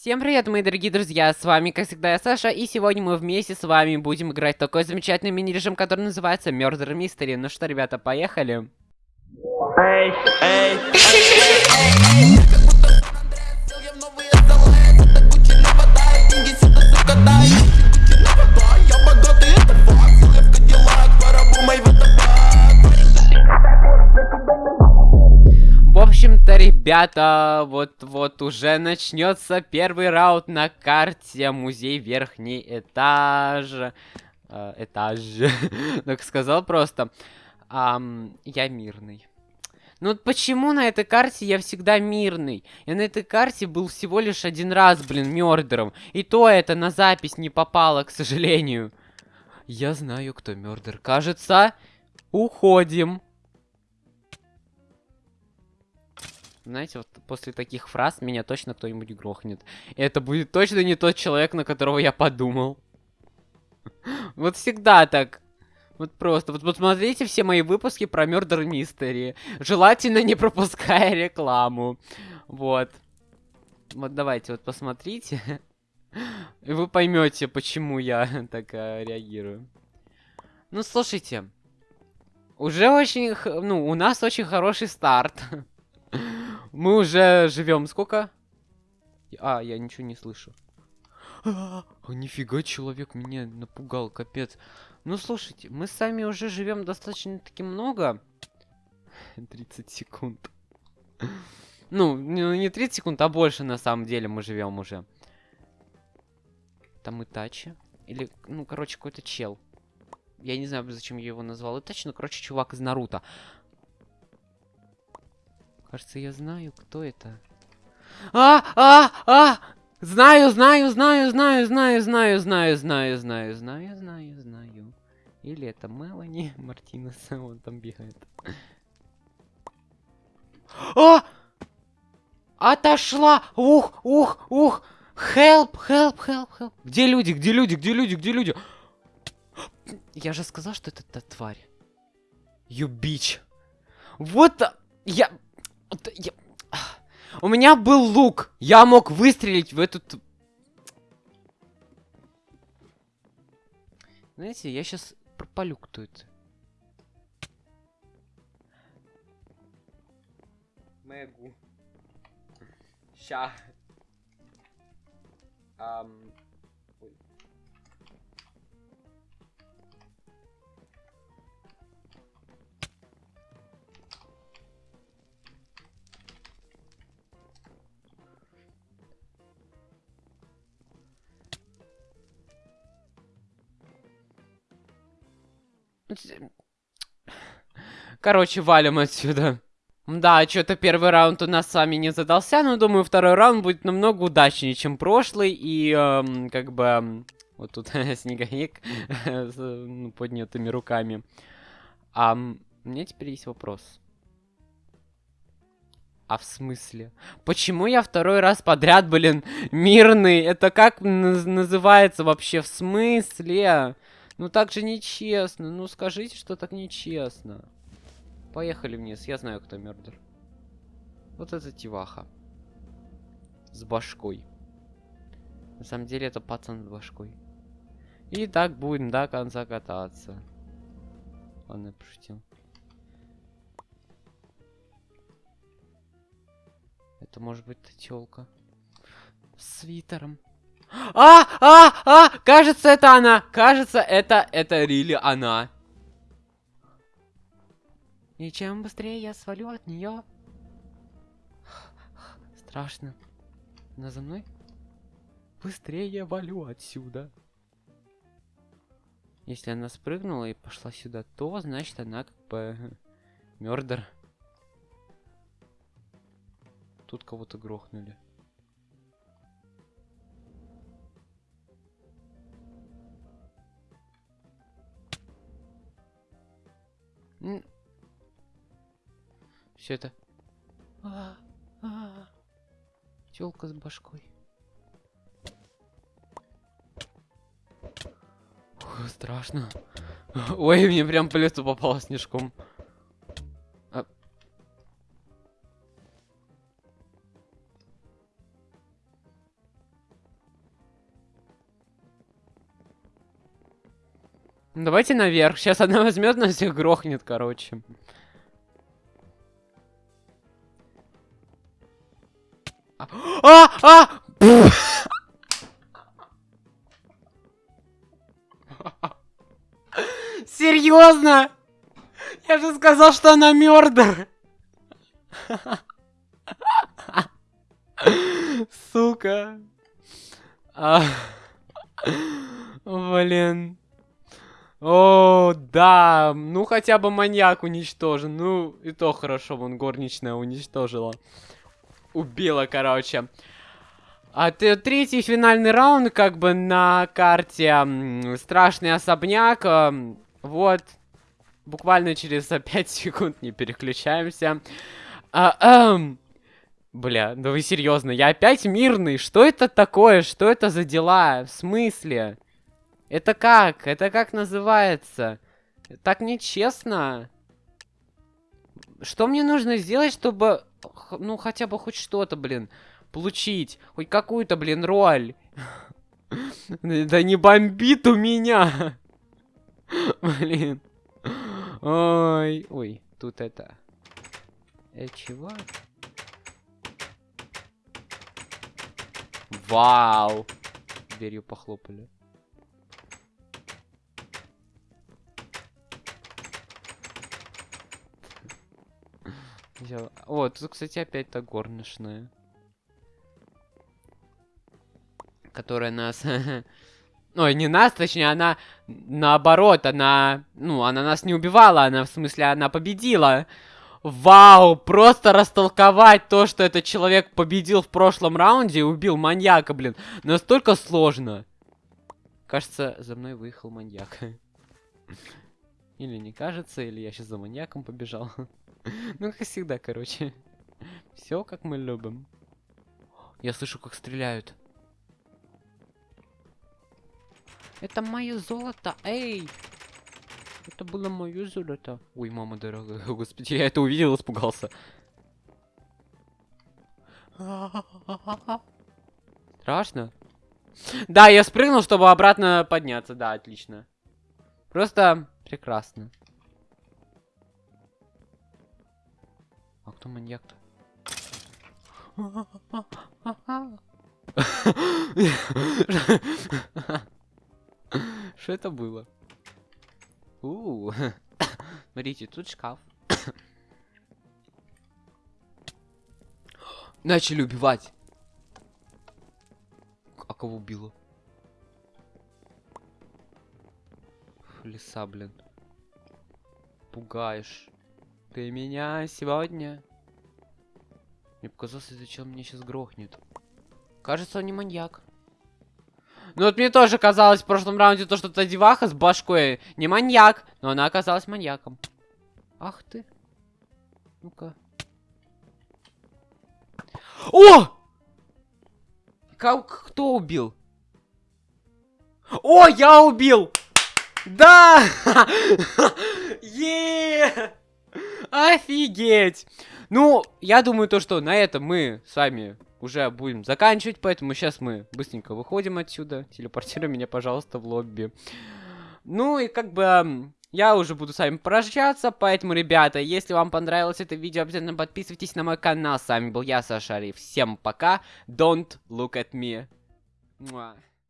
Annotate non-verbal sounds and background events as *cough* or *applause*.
Всем привет, мои дорогие друзья, с вами, как всегда, я Саша, и сегодня мы вместе с вами будем играть в такой замечательный мини-режим, который называется Murder Mystery. Ну что, ребята, поехали. Эй, эй, В ребята, вот-вот уже начнется первый раунд на карте Музей Верхний Этаж. Э, этаж. *laughs* Так сказал просто. Ам, я мирный. Ну вот почему на этой карте я всегда мирный? Я на этой карте был всего лишь один раз, блин, мёрдером. И то это на запись не попало, к сожалению. Я знаю, кто мёрдер. Кажется, уходим. Знаете, вот после таких фраз меня точно кто-нибудь грохнет. И это будет точно не тот человек, на которого я подумал. *laughs* Вот всегда так. Вот просто. Вот посмотрите все мои выпуски про Murder Mystery. Желательно не пропуская рекламу. Вот. Вот давайте вот посмотрите. *laughs* И вы поймете, почему я *laughs* так э, реагирую. Ну, слушайте. Уже очень... Ну, у нас очень хороший старт. Мы уже живем сколько? А, я ничего не слышу. *gasps* А, нифига, человек меня напугал, капец. Ну, слушайте, мы сами уже живем достаточно-таки много. *laughs* 30 секунд. *laughs* Ну, не не 30 секунд, а больше на самом деле мы живем уже. Там Итачи. Или, ну, короче, какой-то чел. Я не знаю, зачем я его назвал Итачи, но, короче, чувак из Наруто. Кажется, я знаю, кто это. А, а, а! Знаю, знаю, знаю, знаю, знаю, знаю, знаю, знаю, знаю, знаю, знаю, знаю. Или это Мелани Мартинес, он там бегает. А! Отошла! Ух, ух, ух! Help, help, help, help. Где люди, где люди, где люди, где люди? Я же сказал, что это та тварь. You bitch. Вот а, я... У меня был лук. Я мог выстрелить в эту... т- Знаете, я сейчас пропалю, кто это. Мэгу. Ща. Ам... Короче, валим отсюда. Да, что-то первый раунд у нас с вами не задался, но думаю, второй раунд будет намного удачнее, чем прошлый. И, эм, как бы, эм, вот тут *laughs* снеговик с ну, поднятыми руками. А у меня теперь есть вопрос. А в смысле? Почему я второй раз подряд, блин, мирный? Это как наз- называется вообще? В смысле? Ну так же нечестно. Ну скажите, что так нечестно. Поехали вниз, я знаю, кто мёрдер. Вот это тиваха. С башкой. На самом деле это пацан с башкой. И так будем до конца кататься. Ладно, я пошутил. Это может быть тёлка. С свитером. А! А! А! Кажется, это она! Кажется, это... Это Рили она. И чем быстрее я свалю от нее. Страшно. Она за мной? Быстрее я валю отсюда. Если она спрыгнула и пошла сюда, то значит она как бы мёрдер. Тут кого-то грохнули. все это. А. а. Телка с башкой. Страшно. Ой, мне прям по лесу попало снежком. А. Давайте наверх. Сейчас она возьмет нас всех грохнет, короче. А! А! Серьезно? Я же сказал, что она мёрдер. Сука. А. Блин. О, да. Ну, хотя бы маньяк уничтожен. Ну, и то хорошо, вон горничная уничтожила. Убила, короче. А третий финальный раунд, как бы на карте страшный особняк. м, Вот. Буквально через *laughs* 5 секунд не переключаемся. А, ам. Бля, да вы серьезно, я опять мирный. Что это такое? Что это за дела? В смысле? Это как? Это как называется? Так нечестно. Что мне нужно сделать, чтобы, ну, хотя бы хоть что-то, блин, получить? Хоть какую-то, блин, роль. *laughs* Да не бомбит у меня. *laughs* Блин. Ой, ой, тут это... Э, чего? Вау! Дверью похлопали. Я- О, тут, кстати, опять та горничная. Которая нас... *laughs* Ой, не нас, точнее, она наоборот, она... Ну, она нас не убивала, она, в смысле, она победила. Вау, просто растолковать то, что этот человек победил в прошлом раунде и убил маньяка, блин. Настолько сложно. Кажется, за мной выехал маньяк. *laughs* Или не кажется, или я сейчас за маньяком побежал. *laughs* *laughs* Ну, как всегда, короче. *laughs* Все, как мы любим. Я слышу, как стреляют. Это мое золото, эй! Это было мое золото. Ой, мама дорогая, *laughs* господи, я это увидел, испугался. Страшно? Да, я спрыгнул, чтобы обратно подняться, да, отлично. Просто прекрасно. А кто маньяк-то? Что это было? Смотрите, тут шкаф. Начали убивать. А кого убило? Фу, Лиса, блин. Пугаешь. Ты меня сегодня? Мне показалось, этот чел меня сейчас грохнет. Кажется, он не маньяк. Ну вот мне тоже казалось в прошлом раунде то, что та деваха с башкой не маньяк, но она оказалась маньяком. Ах ты. Ну-ка. О! Как, кто убил? О, я убил! Да! *laughs* Е! Офигеть! Ну, я думаю то, что на этом мы с вами уже будем заканчивать, поэтому сейчас мы быстренько выходим отсюда. Телепортируй меня, пожалуйста, в лобби. Ну и как бы я уже буду с вами прощаться, поэтому, ребята, если вам понравилось это видео, обязательно подписывайтесь на мой канал. С вами был я, Саша Ариф. Всем пока. Don't look at me. Муа.